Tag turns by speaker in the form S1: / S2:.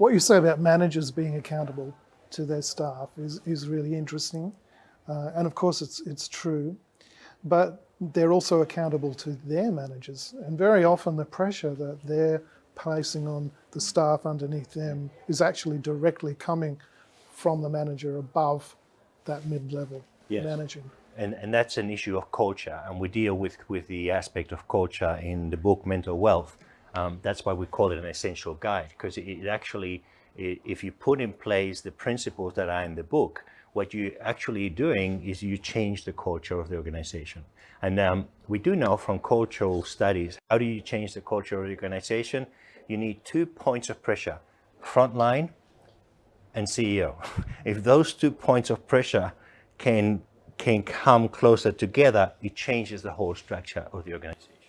S1: what you say about managers being accountable to their staff is, is really interesting. Uh, and of course it's, it's true, but they're also accountable to their managers. And very often the pressure that they're placing on the staff underneath them is actually directly coming from the manager above that mid-level
S2: Yes.
S1: managing.
S2: And, and that's an issue of culture, and we deal with, with the aspect of culture in the book Mental Wealth. Um, that's why we call it an essential guide, because it, it actually, i if you put in place the principles that are in the book, what you're actually doing is you change the culture of the organization. And um, we do know from cultural studies, how do you change the culture of the organization? You need two points of pressure, frontline and CEO. If those two points of pressure can, can come closer together, it changes the whole structure of the organization.